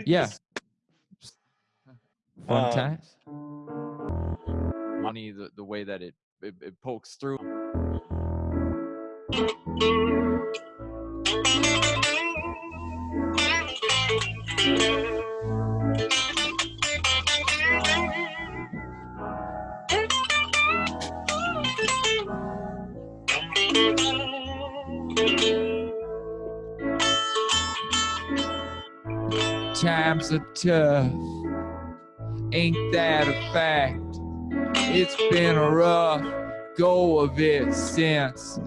Yeah. Fun Um, times. Money, the, the way that it, it, it pokes through. Times are tough. Ain't that a fact? It's been a rough go of it since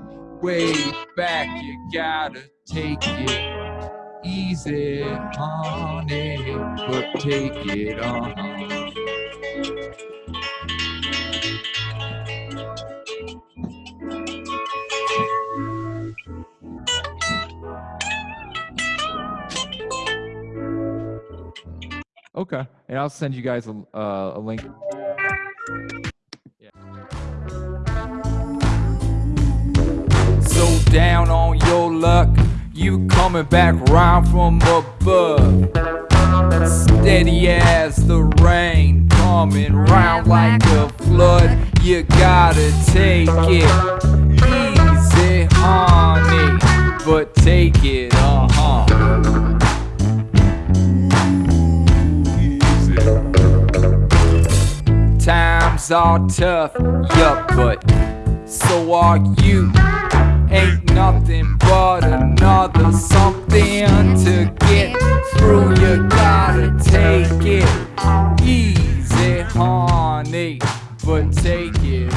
way back. You gotta take it easy on it, but take it on. Okay, and I'll send you guys a, uh, a link. So down on your luck, you coming back round from above. Steady as the rain, coming round like a flood. You gotta take it easy, honey, but take it, uh huh. Times are tough, yup. but so are you. Ain't nothing but another something to get through. You gotta take it easy, honey, but take it.